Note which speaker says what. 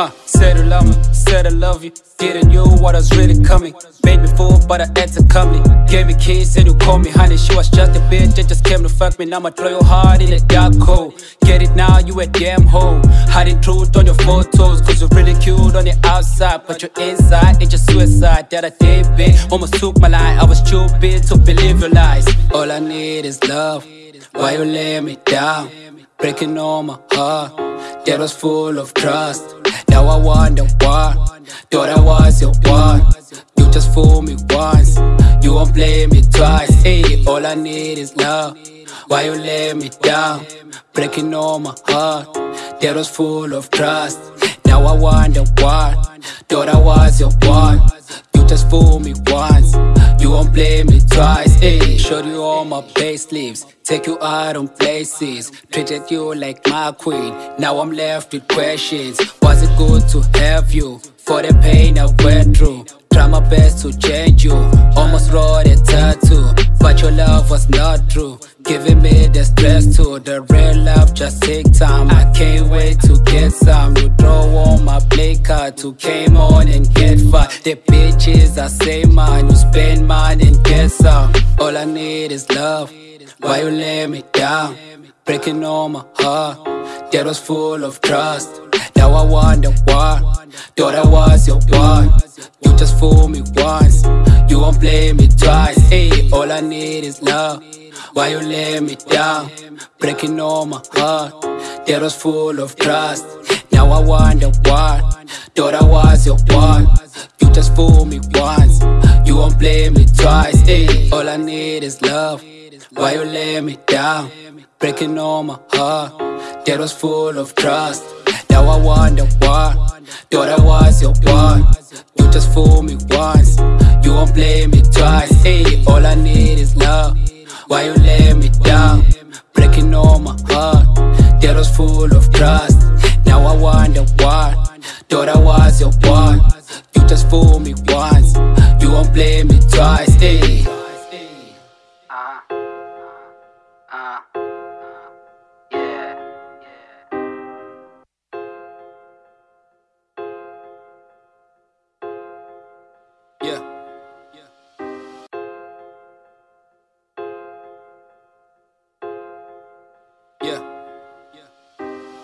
Speaker 1: Uh, said I love me, said I love you. Didn't know what was really coming. Made me fool, but I acted calmly. Gave me keys and you call me honey. She was just a bitch that just came to fuck me. Now I'ma throw your heart in a dark hole. Get it now, you a damn hoe. Hiding truth on your photos, cause you're really cute on the outside. But you're inside, it's just suicide that I did, bitch. Almost took my life, I was stupid to believe your lies. All I need is love. Why you lay me down? Breaking all my heart that was full of trust. Now I wonder why. Thought I was your one. You just fooled me once. You won't play me twice. Hey, all I need is love. Why you let me down? Breaking all my heart that was full of trust. Now I wonder why. Thought I was your one. You just fooled me once. You won't play me twice. Hey, showed you all my payslips. Take you out on places. Treated you like my queen. Now I'm left with questions. Was it good to have you? For the pain I went through. Try my best to change you. Almost wrote a tattoo. But your love was not true. Giving me the stress too. The real love just take time. I can't wait to get some. You draw on my play card to came on and get bitches I say mine. You spend mine and get some. All I need is love. Why you lay me down? Breaking all my heart that was full of trust. Now I wonder why. Thought I was your one. You just fool me once. You won't play me twice. Hey, all I need is love. Why you lay me down? Breaking all my heart that was full of trust. Now I wonder why. Thought I was your one. You just fool me once. You won't blame me twice. Hey, all I need is love. Why you lay me down? Breaking all my heart that was full of trust. Now I wonder why. Thought I was your one. You just fool me once. You won't blame me twice. Hey, all I need is love. Why you lay me